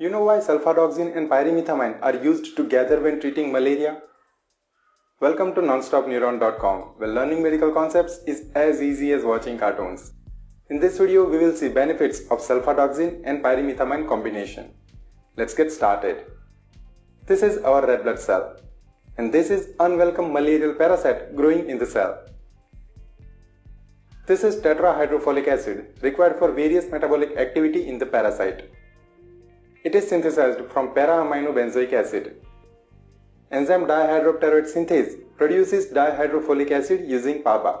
You know why sulfadoxine and pyrimethamine are used together when treating malaria? Welcome to nonstopneuron.com where learning medical concepts is as easy as watching cartoons. In this video, we will see benefits of sulfadoxine and pyrimethamine combination. Let's get started. This is our red blood cell and this is unwelcome malarial parasite growing in the cell. This is tetrahydrofolic acid required for various metabolic activity in the parasite. It is synthesized from para-aminobenzoic acid. Enzyme dihydropteroate synthase produces dihydrofolic acid using PABA.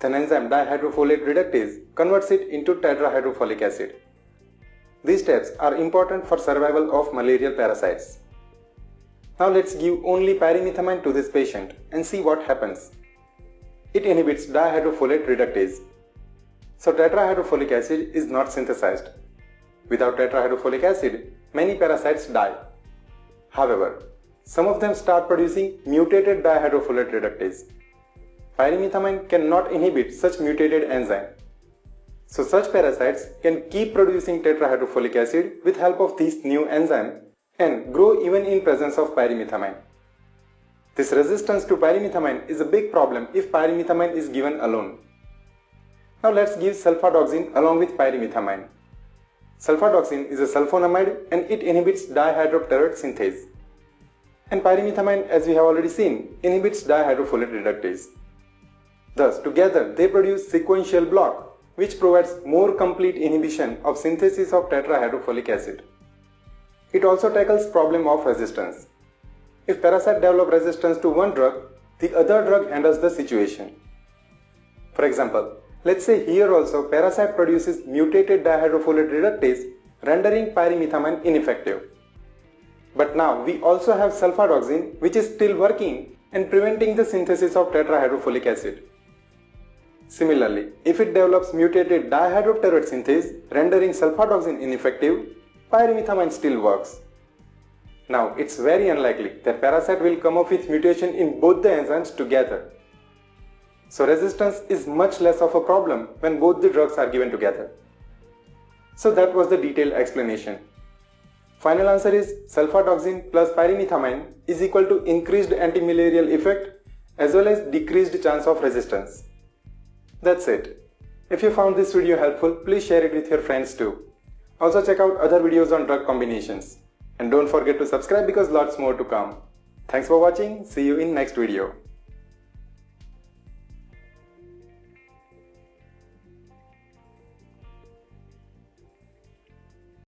Then enzyme dihydrofolate reductase converts it into tetrahydrofolic acid. These steps are important for survival of malarial parasites. Now let's give only pyrimethamine to this patient and see what happens. It inhibits dihydrofolate reductase. So tetrahydrofolic acid is not synthesized. Without tetrahydrofolic acid, many parasites die. However, some of them start producing mutated dihydrofolate reductase. Pyrimethamine cannot inhibit such mutated enzyme. So such parasites can keep producing tetrahydrofolic acid with help of these new enzyme and grow even in presence of pyrimethamine. This resistance to pyrimethamine is a big problem if pyrimethamine is given alone. Now let's give sulfadoxine along with pyrimethamine. Sulfadoxine is a sulfonamide and it inhibits dihydropteroate synthase. And pyrimethamine, as we have already seen, inhibits dihydrofolate reductase. Thus, together they produce sequential block, which provides more complete inhibition of synthesis of tetrahydrofolic acid. It also tackles problem of resistance. If parasite develop resistance to one drug, the other drug handles the situation. For example, Let's say here also parasite produces mutated dihydrofolate reductase rendering pyrimethamine ineffective. But now we also have sulfadoxine which is still working and preventing the synthesis of tetrahydrofolic acid. Similarly, if it develops mutated dihydropteroate synthase rendering sulfadoxine ineffective, pyrimethamine still works. Now, it's very unlikely that parasite will come up with mutation in both the enzymes together. So resistance is much less of a problem when both the drugs are given together. So that was the detailed explanation. Final answer is sulfadoxine plus pyrimethamine is equal to increased antimalarial effect as well as decreased chance of resistance. That's it. If you found this video helpful, please share it with your friends too. Also check out other videos on drug combinations. And don't forget to subscribe because lots more to come. Thanks for watching. See you in next video.